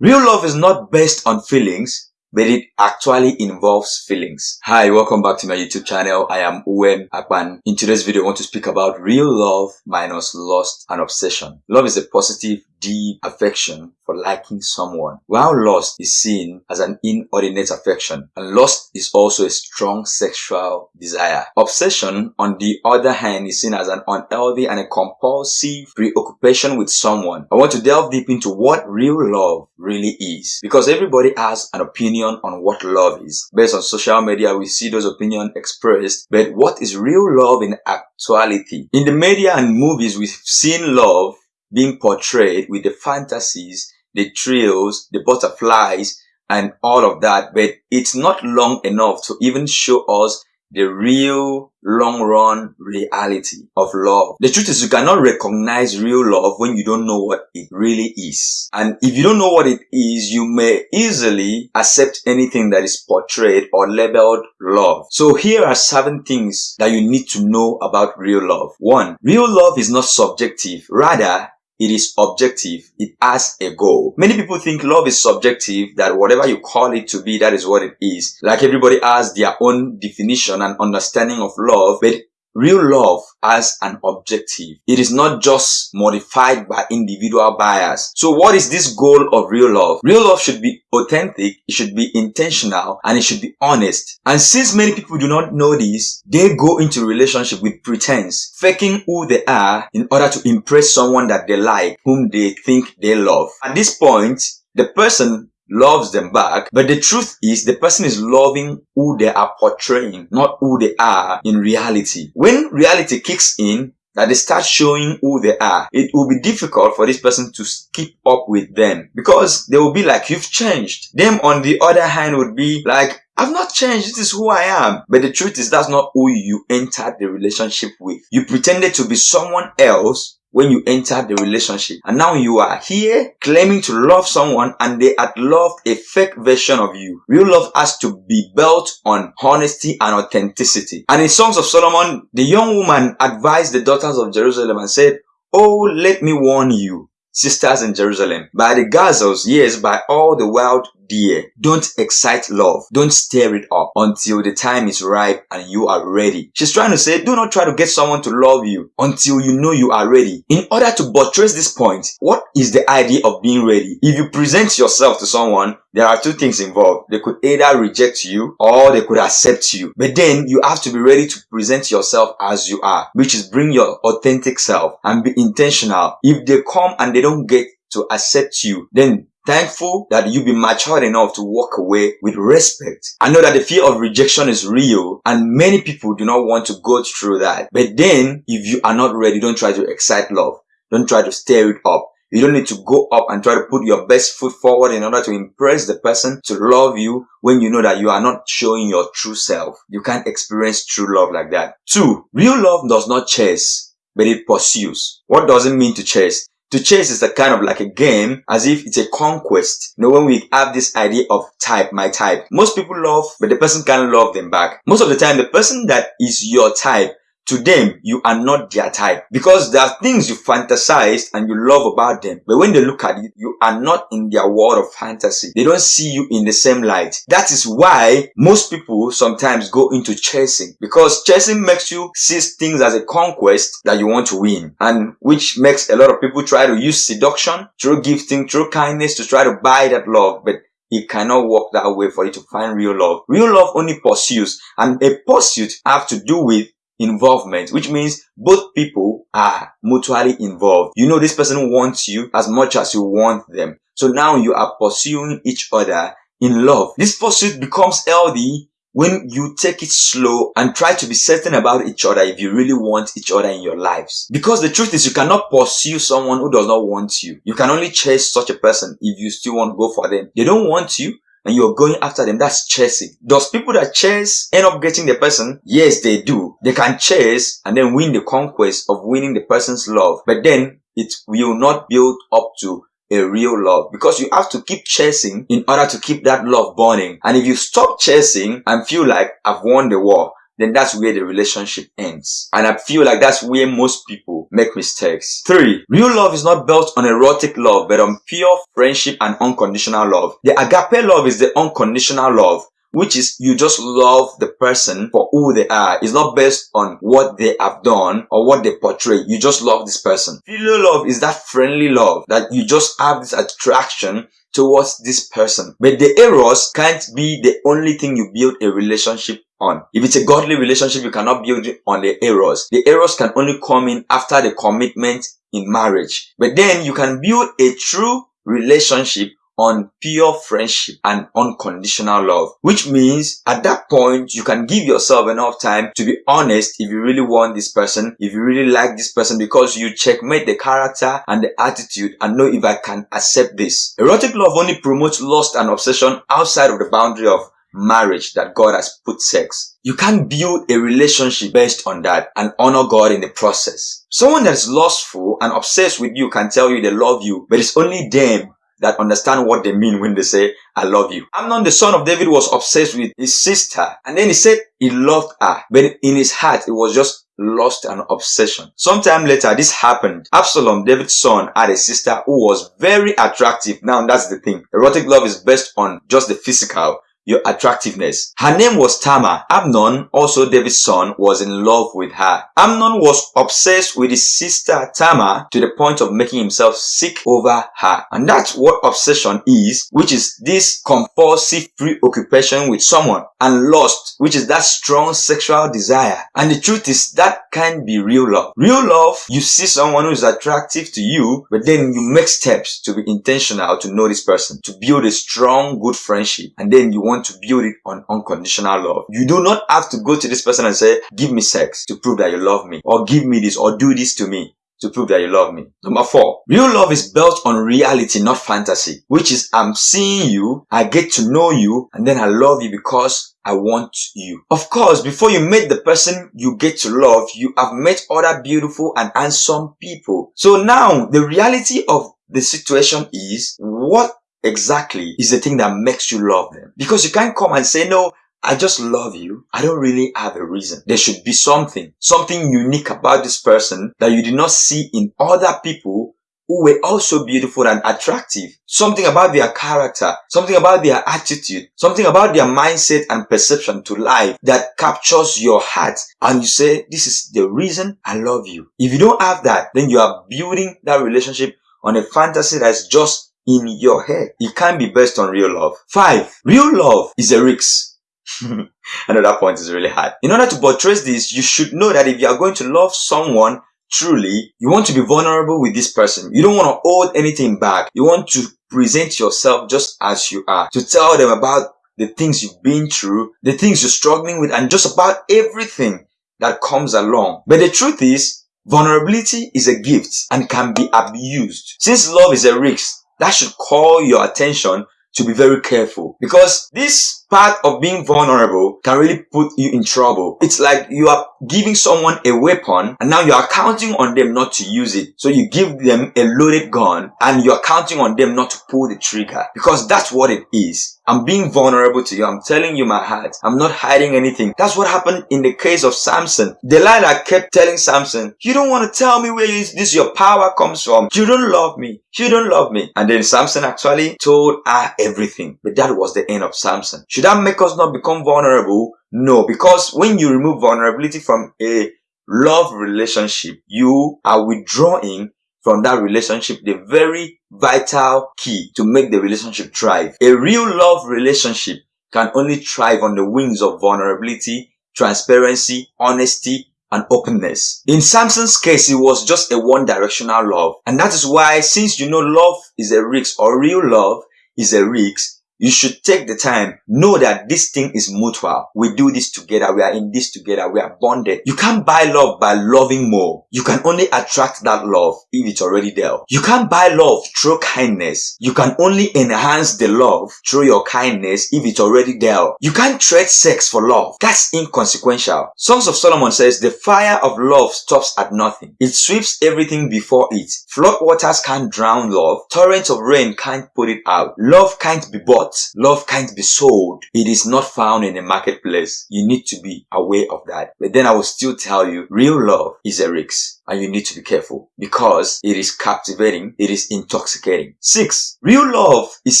Real love is not based on feelings, but it actually involves feelings. Hi, welcome back to my YouTube channel. I am Uwem Akpan. In today's video, I want to speak about real love minus lust and obsession. Love is a positive, deep affection for liking someone, while lust is seen as an inordinate affection, and lust is also a strong sexual desire. Obsession, on the other hand, is seen as an unhealthy and a compulsive preoccupation with someone. I want to delve deep into what real love really is, because everybody has an opinion on what love is. Based on social media, we see those opinions expressed, but what is real love in actuality? In the media and movies, we've seen love being portrayed with the fantasies, the thrills, the butterflies, and all of that, but it's not long enough to even show us the real long run reality of love. The truth is you cannot recognize real love when you don't know what it really is. And if you don't know what it is, you may easily accept anything that is portrayed or labeled love. So here are seven things that you need to know about real love. One, real love is not subjective. Rather, it is objective. It has a goal. Many people think love is subjective, that whatever you call it to be, that is what it is. Like everybody has their own definition and understanding of love, but Real love has an objective. It is not just modified by individual bias. So what is this goal of real love? Real love should be authentic, it should be intentional, and it should be honest. And since many people do not know this, they go into relationship with pretense, faking who they are in order to impress someone that they like, whom they think they love. At this point, the person loves them back. But the truth is the person is loving who they are portraying, not who they are in reality. When reality kicks in, that they start showing who they are, it will be difficult for this person to keep up with them because they will be like, you've changed. Them on the other hand would be like, I've not changed. This is who I am. But the truth is that's not who you entered the relationship with. You pretended to be someone else when you enter the relationship. And now you are here claiming to love someone and they had loved a fake version of you. Real love has to be built on honesty and authenticity. And in Songs of Solomon, the young woman advised the daughters of Jerusalem and said, Oh, let me warn you, sisters in Jerusalem, by the gazelles, yes, by all the wild deer. Don't excite love. Don't stir it up until the time is ripe and you are ready. She's trying to say, do not try to get someone to love you until you know you are ready. In order to buttress this point, what is the idea of being ready? If you present yourself to someone, there are two things involved. They could either reject you or they could accept you. But then you have to be ready to present yourself as you are, which is bring your authentic self and be intentional. If they come and they don't get to accept you, then thankful that you be matured enough to walk away with respect. I know that the fear of rejection is real and many people do not want to go through that. But then if you are not ready, don't try to excite love. Don't try to stir it up. You don't need to go up and try to put your best foot forward in order to impress the person to love you when you know that you are not showing your true self. You can't experience true love like that. Two, real love does not chase, but it pursues. What does it mean to chase? To chase is a kind of like a game as if it's a conquest. You know, when we have this idea of type, my type, most people love, but the person can't love them back. Most of the time, the person that is your type to them, you are not their type because there are things you fantasize and you love about them. But when they look at you, you are not in their world of fantasy. They don't see you in the same light. That is why most people sometimes go into chasing because chasing makes you see things as a conquest that you want to win and which makes a lot of people try to use seduction through gifting, through kindness to try to buy that love. But it cannot work that way for you to find real love. Real love only pursues and a pursuit have to do with involvement, which means both people are mutually involved. You know this person wants you as much as you want them. So now you are pursuing each other in love. This pursuit becomes healthy when you take it slow and try to be certain about each other if you really want each other in your lives. Because the truth is you cannot pursue someone who does not want you. You can only chase such a person if you still want to go for them. They don't want you and you're going after them. That's chasing. Does people that chase end up getting the person? Yes, they do. They can chase and then win the conquest of winning the person's love. But then it will not build up to a real love because you have to keep chasing in order to keep that love burning. And if you stop chasing and feel like I've won the war, then that's where the relationship ends. And I feel like that's where most people make mistakes. Three, real love is not built on erotic love, but on pure friendship and unconditional love. The agape love is the unconditional love which is you just love the person for who they are. It's not based on what they have done or what they portray. You just love this person. Filial love is that friendly love that you just have this attraction towards this person. But the eros can't be the only thing you build a relationship on. If it's a godly relationship, you cannot build on the eros. The eros can only come in after the commitment in marriage. But then you can build a true relationship on pure friendship and unconditional love, which means at that point, you can give yourself enough time to be honest if you really want this person, if you really like this person, because you checkmate the character and the attitude and know if I can accept this. Erotic love only promotes lust and obsession outside of the boundary of marriage that God has put sex. You can't build a relationship based on that and honor God in the process. Someone that's lustful and obsessed with you can tell you they love you, but it's only them that understand what they mean when they say, I love you. Amnon, the son of David, was obsessed with his sister. And then he said he loved her. But in his heart, it was just lost an obsession. Sometime later, this happened. Absalom, David's son, had a sister who was very attractive. Now, that's the thing. Erotic love is based on just the physical your attractiveness. Her name was Tamar. Amnon, also David's son, was in love with her. Amnon was obsessed with his sister Tamar to the point of making himself sick over her. And that's what obsession is, which is this compulsive preoccupation with someone. And lust, which is that strong sexual desire. And the truth is that can be real love. Real love, you see someone who is attractive to you, but then you make steps to be intentional to know this person, to build a strong, good friendship. And then you want want to build it on unconditional love. You do not have to go to this person and say, give me sex to prove that you love me or give me this or do this to me to prove that you love me. Number four, real love is built on reality, not fantasy, which is I'm seeing you, I get to know you, and then I love you because I want you. Of course, before you meet the person you get to love, you have met other beautiful and handsome people. So now the reality of the situation is what exactly is the thing that makes you love them. Because you can't come and say, no, I just love you. I don't really have a reason. There should be something, something unique about this person that you did not see in other people who were also beautiful and attractive. Something about their character, something about their attitude, something about their mindset and perception to life that captures your heart. And you say, this is the reason I love you. If you don't have that, then you are building that relationship on a fantasy that's just in your head. It can't be based on real love. Five, real love is a risk. Another point is really hard. In order to buttress this, you should know that if you are going to love someone truly, you want to be vulnerable with this person. You don't want to hold anything back. You want to present yourself just as you are. To tell them about the things you've been through, the things you're struggling with, and just about everything that comes along. But the truth is, vulnerability is a gift and can be abused. Since love is a risk, that should call your attention to be very careful. Because this part of being vulnerable can really put you in trouble. It's like you are giving someone a weapon and now you are counting on them not to use it. So you give them a loaded gun and you are counting on them not to pull the trigger because that's what it is. I'm being vulnerable to you. I'm telling you my heart. I'm not hiding anything. That's what happened in the case of Samson. Delilah kept telling Samson, you don't want to tell me where this your power comes from. You don't love me. You don't love me. And then Samson actually told her everything. But that was the end of Samson. Should that make us not become vulnerable? No, because when you remove vulnerability from a love relationship, you are withdrawing from that relationship the very vital key to make the relationship thrive. A real love relationship can only thrive on the wings of vulnerability, transparency, honesty, and openness. In Samson's case, it was just a one-directional love. And that is why, since you know love is a risk or real love is a risk, you should take the time. Know that this thing is mutual. We do this together. We are in this together. We are bonded. You can't buy love by loving more. You can only attract that love if it's already there. You can't buy love through kindness. You can only enhance the love through your kindness if it's already there. You can't trade sex for love. That's inconsequential. Songs of Solomon says the fire of love stops at nothing. It sweeps everything before it. Flood waters can't drown love. Torrents of rain can't put it out. Love can't be bought. Love can't be sold. It is not found in the marketplace. You need to be aware of that. But then I will still tell you, real love is a risk and you need to be careful because it is captivating. It is intoxicating. Six, real love is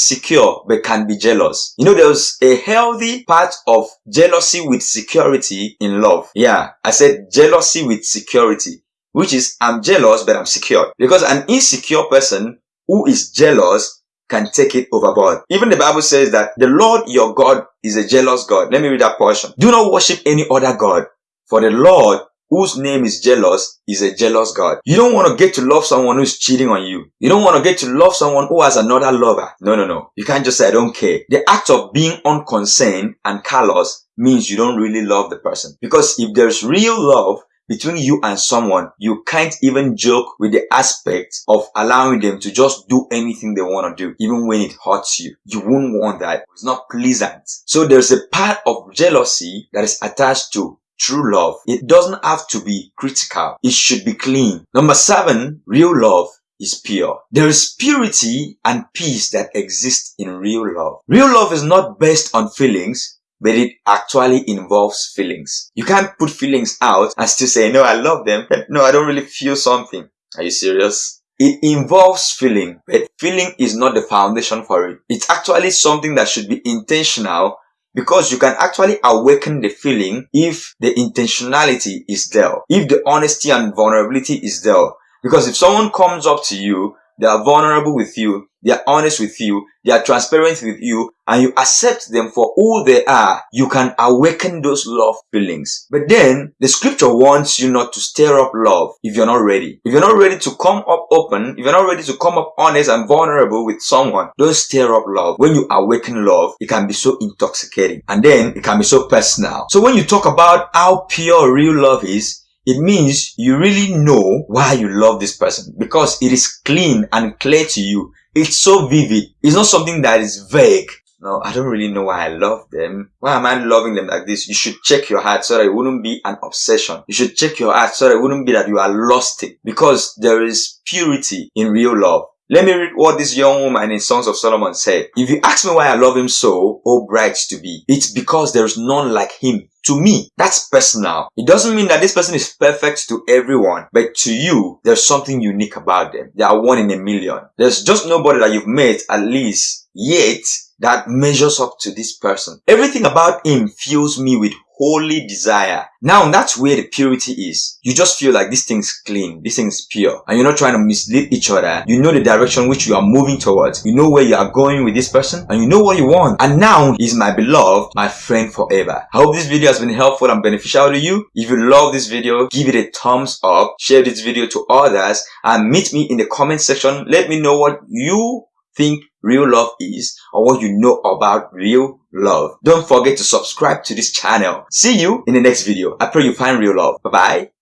secure but can be jealous. You know, there's a healthy part of jealousy with security in love. Yeah, I said jealousy with security, which is I'm jealous but I'm secure because an insecure person who is jealous can take it overboard. Even the Bible says that the Lord your God is a jealous God. Let me read that portion. Do not worship any other God, for the Lord whose name is jealous is a jealous God. You don't want to get to love someone who's cheating on you. You don't want to get to love someone who has another lover. No, no, no. You can't just say, I don't care. The act of being unconcerned and callous means you don't really love the person. Because if there's real love, between you and someone, you can't even joke with the aspect of allowing them to just do anything they want to do, even when it hurts you. You wouldn't want that. It's not pleasant. So there's a part of jealousy that is attached to true love. It doesn't have to be critical. It should be clean. Number seven, real love is pure. There is purity and peace that exist in real love. Real love is not based on feelings, but it actually involves feelings. You can't put feelings out and still say, no, I love them, no, I don't really feel something. Are you serious? It involves feeling, but feeling is not the foundation for it. It's actually something that should be intentional because you can actually awaken the feeling if the intentionality is there, if the honesty and vulnerability is there. Because if someone comes up to you they are vulnerable with you. They are honest with you. They are transparent with you and you accept them for who they are. You can awaken those love feelings. But then the scripture wants you not to stir up love if you're not ready. If you're not ready to come up open, if you're not ready to come up honest and vulnerable with someone, don't stir up love. When you awaken love, it can be so intoxicating and then it can be so personal. So when you talk about how pure real love is, it means you really know why you love this person because it is clean and clear to you. It's so vivid. It's not something that is vague. No, I don't really know why I love them. Why am I loving them like this? You should check your heart so that it wouldn't be an obsession. You should check your heart so that it wouldn't be that you are lost it because there is purity in real love. Let me read what this young woman in Songs of Solomon said. If you ask me why I love him so, oh bright to be, it's because there is none like him. To me, that's personal. It doesn't mean that this person is perfect to everyone, but to you, there's something unique about them. They are one in a million. There's just nobody that you've met at least yet that measures up to this person. Everything about him fills me with holy desire. Now that's where the purity is. You just feel like this thing's clean, this thing's pure, and you're not trying to mislead each other. You know the direction which you are moving towards. You know where you are going with this person, and you know what you want. And now he's my beloved, my friend forever. I hope this video has been helpful and beneficial to you. If you love this video, give it a thumbs up, share this video to others, and meet me in the comment section. Let me know what you think real love is or what you know about real love. Don't forget to subscribe to this channel. See you in the next video. I pray you find real love. Bye bye.